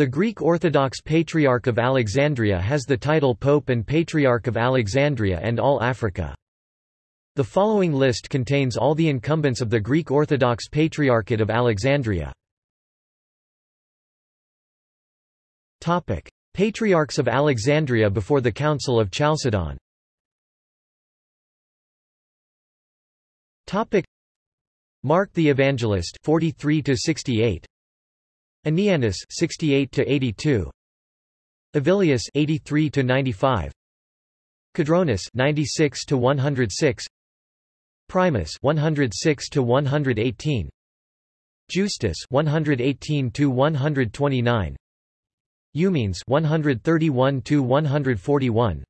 The Greek Orthodox Patriarch of Alexandria has the title Pope and Patriarch of Alexandria and all Africa. The following list contains all the incumbents of the Greek Orthodox Patriarchate of Alexandria. Patriarchs of Alexandria before the Council of Chalcedon. Mark the Evangelist 43 to 68. Anianus 68 to 82. Avilius 83 to 95. Cadronus 96 to 106. Primus 106 to 118 Justus 118 to 129 Eumenes 131 to 141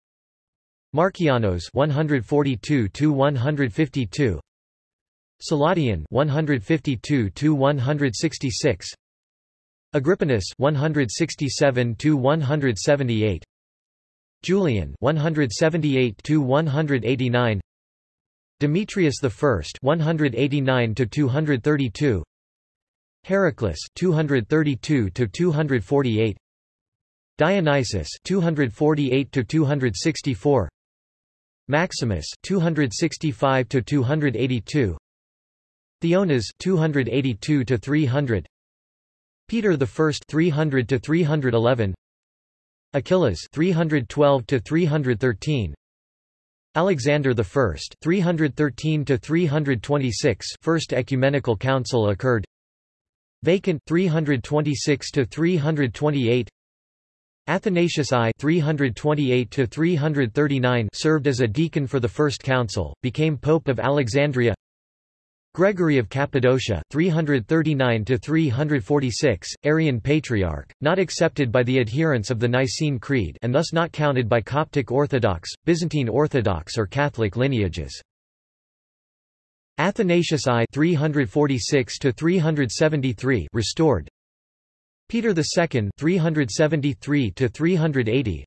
Markianos 142 to 152 Celadion 152 to 166 Agrippinus 167 to 178 Julian 178 to 189 Demetrius I 189 to 232 Heraclas 232 to 248 Dionysius 248 to 264 Maximus 265 to 282 Theonas 282 to 300 Peter I 300 to 311 Achillas 312 to 313 Alexander I 313 to 326 First Ecumenical Council occurred Vacant 326 to 328 Athanasius I 328 to 339 served as a deacon for the First Council, became Pope of Alexandria Gregory of Cappadocia 339 to 346 Arian patriarch not accepted by the adherents of the Nicene Creed and thus not counted by Coptic Orthodox Byzantine Orthodox or Catholic lineages. Athanasius I 346 to 373 restored. Peter II 373 to 380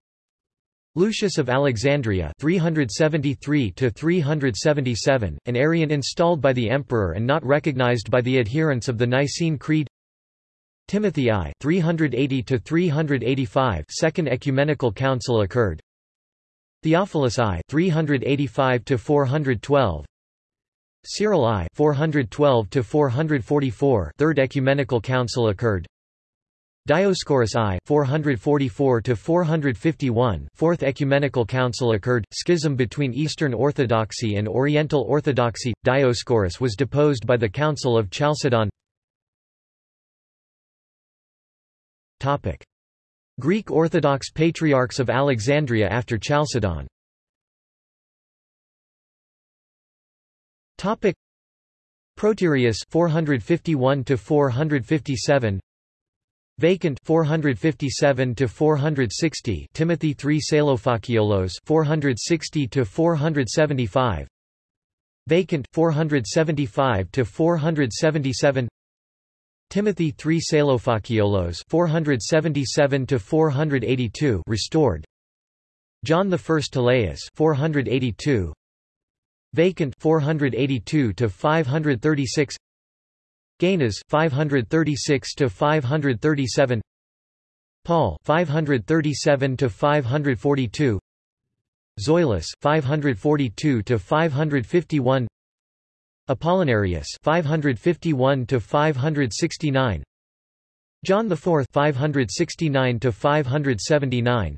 Lucius of Alexandria 373 to 377 an Arian installed by the emperor and not recognized by the adherents of the Nicene Creed. Timothy I 380 to 385 Second Ecumenical Council occurred. Theophilus I 385 to 412 Cyril I 412 to 444 Third Ecumenical Council occurred Dioscorus I 444 to 451 Fourth Ecumenical Council occurred schism between Eastern Orthodoxy and Oriental Orthodoxy Dioscorus was deposed by the Council of Chalcedon. Greek Orthodox Patriarchs of Alexandria after Chalcedon. Proterius 451 to 457 Vacant 457 to 460 Timothy III Salophakiollos 460 to 475 Vacant 475 to 477 Timothy III Salophakiollos 477 to 482 restored John I Taleus 482 Vacant 482 to 536 Gainas 536 to 537 Paul 537 to 542 Zoilus 542 to 551 Apollinarius 551 to 569 John IV 569 to 579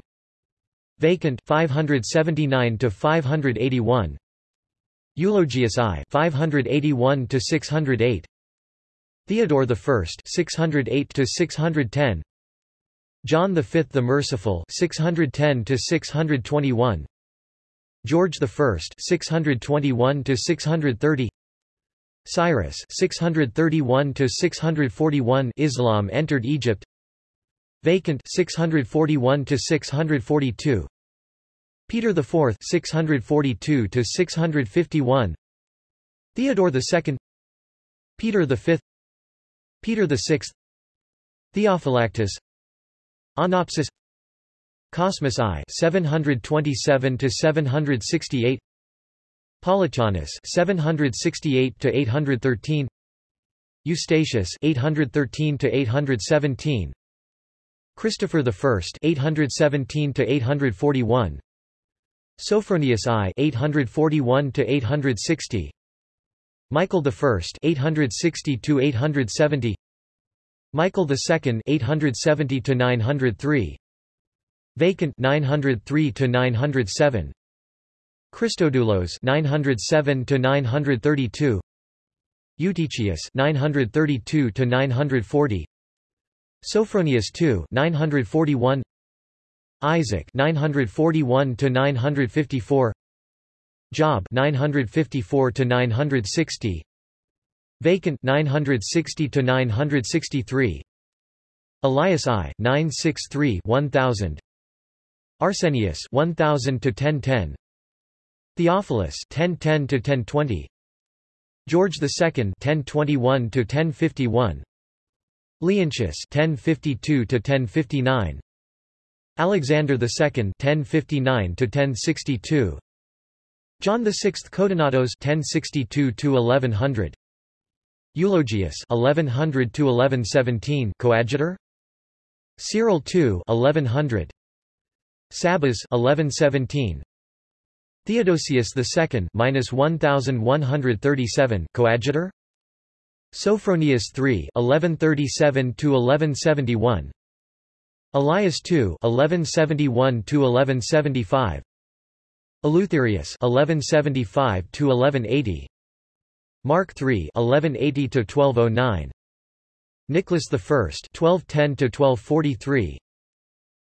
Vacant 579 to 581 Eulogius I 581 to 608 Theodore I 608 to 610 John V the Merciful 610 to 621 George I 621 to 630 Cyrus 631 to 641 Islam entered Egypt Vacant 641 to 642 Peter IV 642 to 651 Theodore II Peter V Peter VI Theophylactus Onopsis Cosmas I 727 to 768 Polychaunus 768 to 813 Eustachius 813 to 817 Christopher I 817 to 841 Sophronius I 841 to 860 Michael I 860 to 870 Michael II 870 to 903 Vacant 903 to 907 Christodoulos 907 to 932 Eutychius 932 to 940 Sophronius II 941 Isaac 941 to 954 Job 954 to 960 Vacant 960 to 963 Elias I 963 1000 Arsenius 1000 to 1010 Theophilus 1010 to 1020 George II 1021 to 1051 Leontius 1052 to 1059 Alexander II 1059 to 1062 John VI Codonatos 1062 to 1100 Eulogius 1100 to 1117 coadjutor. Cyril II 1100 Sabas 1117 Theodosius II minus 1137 coadjutor. Sophronius III 1137 to 1171 Elias II 1171 to 1175 Eleutherius 1175 to 1180 Mark III 1180 to 1209 Nicholas I 1210 to 1243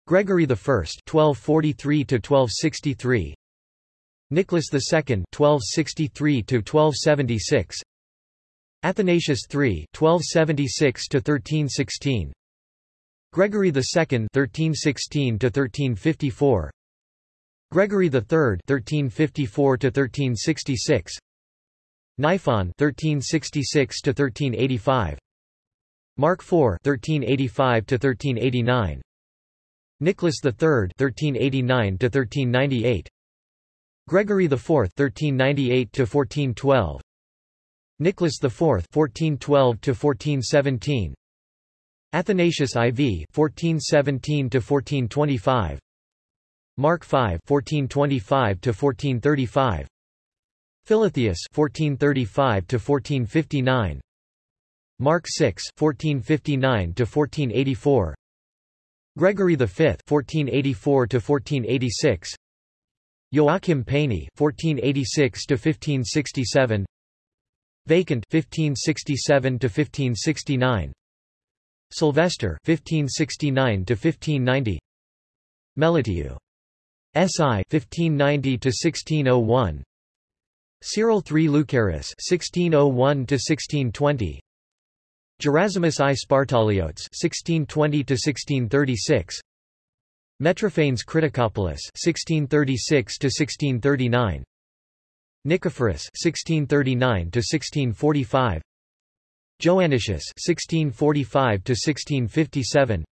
Gregory I 1243 to 1263 Nicholas II 1263 to 1276 Athanasius III 1276 to 1316 Gregory II 1316 to 1354 Gregory III 1354 to 1366 Niphon 1366 to 1385 Mark IV 1385 to 1389 Nicholas III 1389 to 1398 Gregory IV 1398 to 1412 Nicholas IV 1412 to 1417 Athanasius IV 1417 to 1425 Mark V 1425 to 1435 Philotheus 1435 to 1459 Mark VI 1459 to 1484 Gregory V 1484 to 1486 Joachim Peyni 1486 to 1567 Vacant 1567 to 1569 Sylvester 1569 to 1590 Melitiu SI 1590 to 1601 Cyril III Lucaris 1601 to 1620 Gerasimus I Spartaliotes 1620 to 1636 Metrophanes Criticopolis 1636 to 1639 Nicephorus 1639 to 1645 Joannicius 1645 to 1657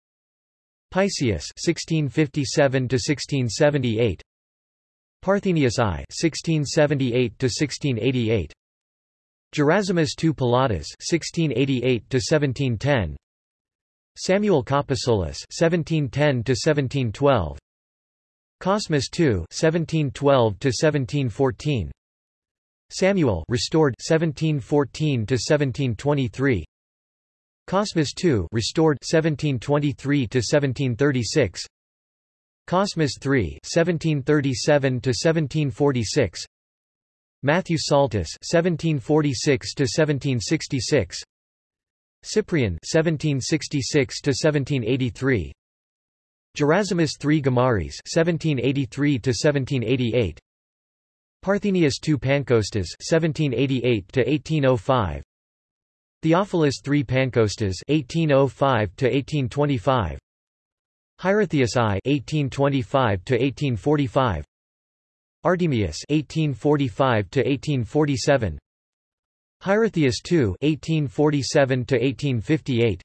Paisius 1657 to 1678 Parthenius I 1678 to 1688 Gerasimus II Pilatus 1688 to 1710 Samuel Caposolus 1710 to 1712 Cosmas II 1712 to 1714 Samuel restored 1714 to 1723 Cosmas II restored 1723 to 1736 Cosmas III 1737 to 1746 Matthew Psaltus 1746 to 1766 Cyprian 1766 to 1783 Gerasimus III Gomares 1783 to 1788 Parthenius II Pancostas 1788 to 1805 Theophilus III Pancostas 1805 to 1825 Hierotheus I 1825 to 1845 Artemius 1845 to 1847 Hierotheus II 1847 to 1858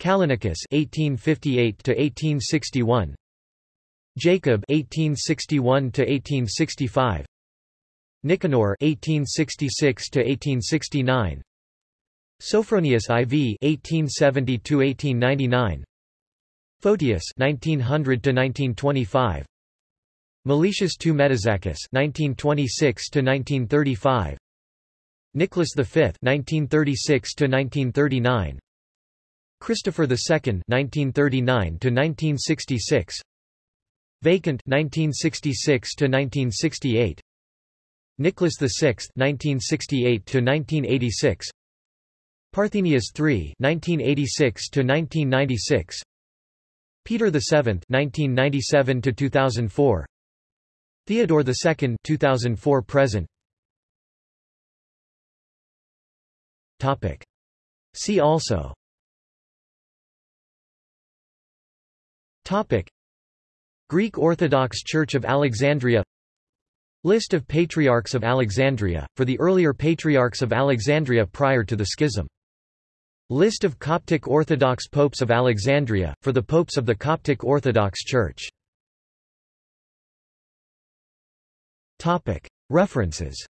Callinicus 1858 to 1861 Jacob 1861 to 1865 Nicanor 1866 to 1869 Sophronius IV (1870–1899), Photius 1900 to 1925 Meletius II Metaxakis (1926–1935), Nicholas V 1936 to 1939 Christopher II 1939 to 1966 Vacant 1966 to 1968 Nicholas VI 1968 to 1986 Parthenius III (1986–1996), Peter VII (1997–2004), Theodore II 2004 present. Topic. See also. Topic. Greek Orthodox Church of Alexandria. List of Patriarchs of Alexandria, for the earlier Patriarchs of Alexandria prior to the Schism List of Coptic Orthodox Popes of Alexandria, for the Popes of the Coptic Orthodox Church. References.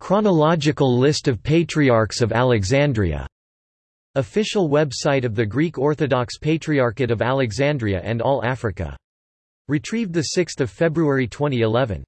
Chronological list of Patriarchs of Alexandria. Official website of the Greek Orthodox Patriarchate of Alexandria and All Africa. Retrieved 6 February 2011.